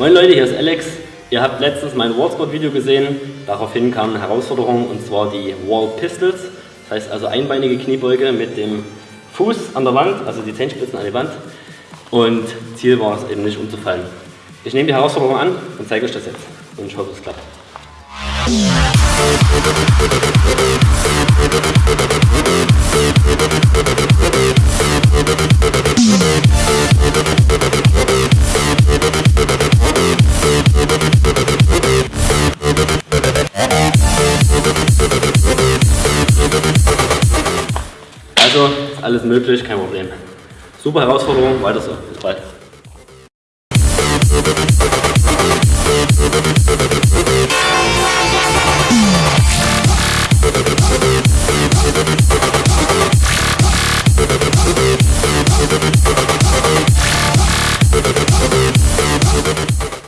Moin Leute, hier ist Alex. Ihr habt letztens mein Wallsport-Video gesehen. Daraufhin kam eine Herausforderung und zwar die Wall Pistols. Das heißt also einbeinige Kniebeuge mit dem Fuß an der Wand, also die Zehenspitzen an die Wand. Und Ziel war es eben nicht umzufallen. Ich nehme die Herausforderung an und zeige euch das jetzt. Und ich hoffe, es klappt. Also, alles möglich, kein Problem. Super Herausforderung, weiter so. Bis bald.